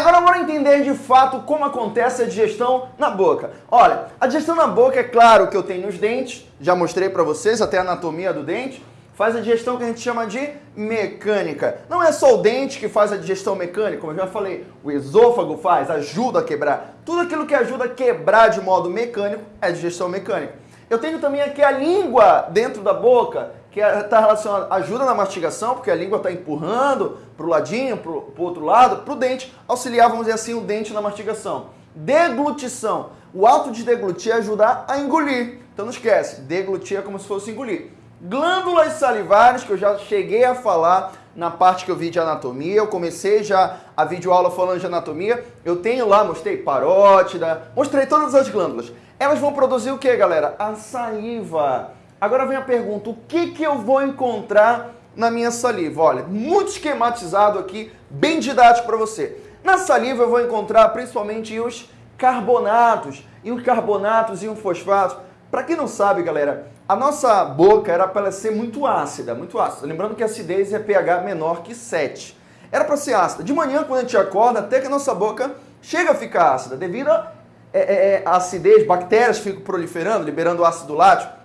Agora bora entender de fato como acontece a digestão na boca. Olha, a digestão na boca é claro que eu tenho os dentes, já mostrei para vocês até a anatomia do dente, faz a digestão que a gente chama de mecânica. Não é só o dente que faz a digestão mecânica, como eu já falei, o esôfago faz, ajuda a quebrar. Tudo aquilo que ajuda a quebrar de modo mecânico é digestão mecânica. Eu tenho também aqui a língua dentro da boca, que está é, relacionada, ajuda na mastigação, porque a língua está empurrando para o ladinho, para o outro lado, para o dente, auxiliar, vamos dizer assim, o dente na mastigação. Deglutição. O ato de deglutir é ajudar a engolir. Então não esquece, deglutir é como se fosse engolir. Glândulas salivares, que eu já cheguei a falar na parte que eu vi de anatomia, eu comecei já a videoaula falando de anatomia, eu tenho lá, mostrei parótida, mostrei todas as glândulas. Elas vão produzir o que, galera? A saliva. Agora vem a pergunta, o que, que eu vou encontrar na minha saliva? Olha, muito esquematizado aqui, bem didático para você. Na saliva eu vou encontrar principalmente os carbonatos, e os carbonatos e os fosfatos. Para quem não sabe, galera, a nossa boca era para ser muito ácida, muito ácida. Lembrando que a acidez é pH menor que 7. Era para ser ácida. De manhã, quando a gente acorda, até que a nossa boca chega a ficar ácida, devido à é, é, é acidez, bactérias ficam proliferando, liberando ácido lático.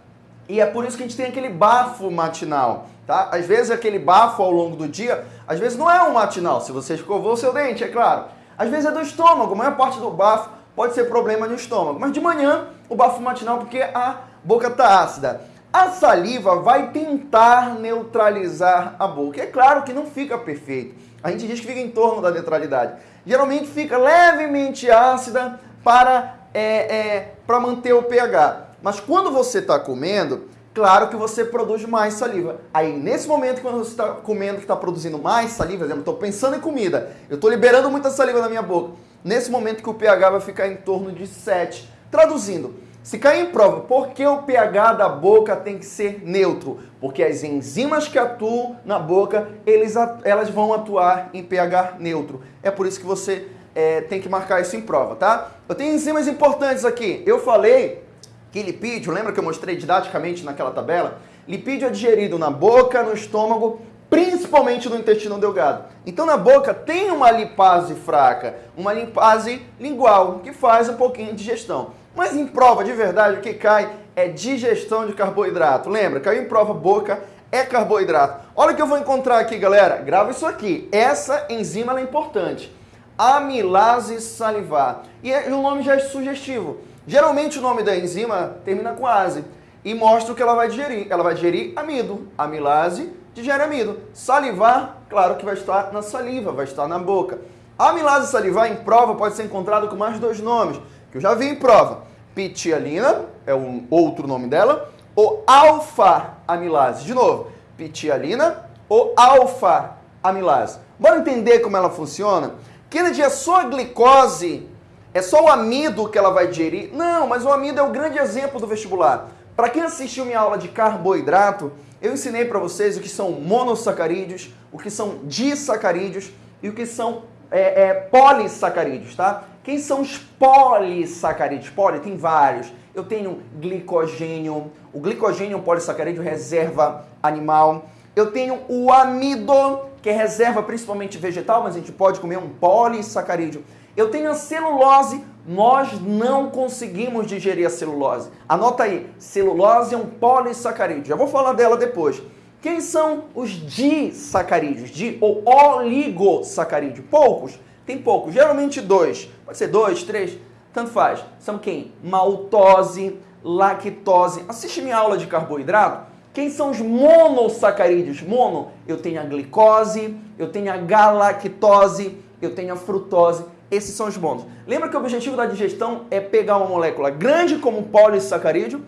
E é por isso que a gente tem aquele bafo matinal, tá? Às vezes aquele bafo ao longo do dia, às vezes não é um matinal, se você escovou o seu dente, é claro. Às vezes é do estômago, a maior parte do bafo pode ser problema no estômago. Mas de manhã, o bafo matinal porque a boca está ácida. A saliva vai tentar neutralizar a boca. É claro que não fica perfeito. A gente diz que fica em torno da neutralidade. Geralmente fica levemente ácida para, é, é, para manter o pH. Mas quando você está comendo, claro que você produz mais saliva. Aí, nesse momento, quando você está comendo, que está produzindo mais saliva, por exemplo, estou pensando em comida, eu estou liberando muita saliva na minha boca. Nesse momento que o pH vai ficar em torno de 7. Traduzindo, se cair em prova, por que o pH da boca tem que ser neutro? Porque as enzimas que atuam na boca, eles, elas vão atuar em pH neutro. É por isso que você é, tem que marcar isso em prova, tá? Eu tenho enzimas importantes aqui. Eu falei que lipídio, lembra que eu mostrei didaticamente naquela tabela? Lipídio é digerido na boca, no estômago, principalmente no intestino delgado. Então na boca tem uma lipase fraca, uma lipase lingual, que faz um pouquinho de digestão. Mas em prova de verdade o que cai é digestão de carboidrato. Lembra, caiu em prova boca é carboidrato. Olha o que eu vou encontrar aqui, galera. Grava isso aqui. Essa enzima é importante. Amilase salivar. E é, o nome já é sugestivo. Geralmente o nome da enzima termina com ase e mostra o que ela vai digerir. Ela vai digerir amido. Amilase digere amido. Salivar, claro que vai estar na saliva, vai estar na boca. A amilase salivar em prova pode ser encontrado com mais dois nomes, que eu já vi em prova. Pitialina, é um outro nome dela, ou alfa-amilase. De novo, pitialina ou alfa-amilase. Bora entender como ela funciona? Kennedy a glicose é só o amido que ela vai digerir? Não, mas o amido é o grande exemplo do vestibular. Para quem assistiu minha aula de carboidrato, eu ensinei para vocês o que são monossacarídeos, o que são disacarídeos e o que são é, é, polissacarídeos, tá? Quem são os polissacarídeos? Poli tem vários. Eu tenho glicogênio, o glicogênio é um polissacarídeo reserva animal. Eu tenho o amido, que é reserva principalmente vegetal, mas a gente pode comer um polissacarídeo. Eu tenho a celulose, nós não conseguimos digerir a celulose. Anota aí, celulose é um polissacarídeo. Já vou falar dela depois. Quem são os disacarídeos? Di ou oligosacarídeo? Poucos. Tem poucos, geralmente dois. Pode ser dois, três, tanto faz. São quem? Maltose, lactose. Assiste minha aula de carboidrato. Quem são os monossacarídeos? Mono, eu tenho a glicose, eu tenho a galactose, eu tenho a frutose. Esses são os bônus. Lembra que o objetivo da digestão é pegar uma molécula grande como um polissacarídeo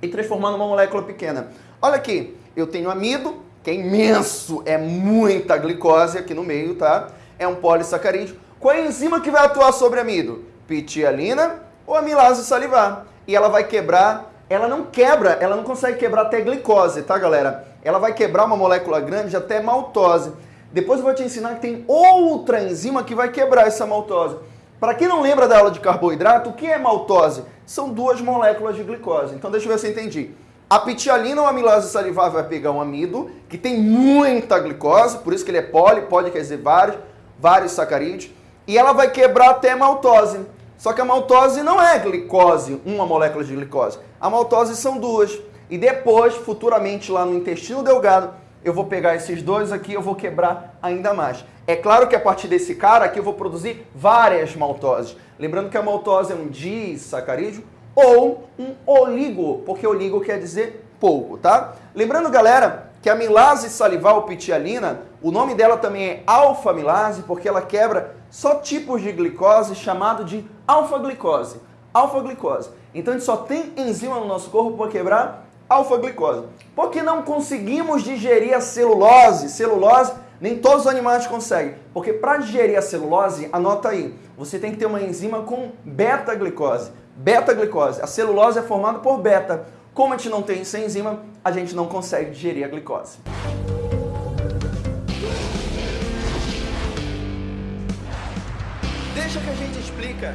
e transformar numa molécula pequena. Olha aqui, eu tenho amido, que é imenso, é muita glicose aqui no meio, tá? É um polissacarídeo. Qual é a enzima que vai atuar sobre amido? Pitialina ou amilase salivar. E ela vai quebrar, ela não quebra, ela não consegue quebrar até glicose, tá galera? Ela vai quebrar uma molécula grande até maltose. Depois eu vou te ensinar que tem outra enzima que vai quebrar essa maltose. Para quem não lembra da aula de carboidrato, o que é maltose? São duas moléculas de glicose. Então deixa eu ver se eu entendi. A pitialina ou amilase salivar vai pegar um amido que tem muita glicose, por isso que ele é poli, pode quer dizer vários, vários sacarídeos. e ela vai quebrar até maltose. Só que a maltose não é glicose, uma molécula de glicose. A maltose são duas. E depois, futuramente, lá no intestino delgado, eu vou pegar esses dois aqui, eu vou quebrar ainda mais. É claro que a partir desse cara aqui eu vou produzir várias maltoses. Lembrando que a maltose é um disacarídeo ou um oligo, porque oligo quer dizer pouco, tá? Lembrando, galera, que a milase salival pitialina, o nome dela também é alfa-milase, porque ela quebra só tipos de glicose chamado de alfa-glicose. Alfa-glicose. Então a gente só tem enzima no nosso corpo para quebrar alfa-glicose. Porque não conseguimos digerir a celulose. Celulose, nem todos os animais conseguem. Porque para digerir a celulose, anota aí, você tem que ter uma enzima com beta-glicose. Beta-glicose. A celulose é formada por beta. Como a gente não tem essa enzima, a gente não consegue digerir a glicose. Deixa que a gente explica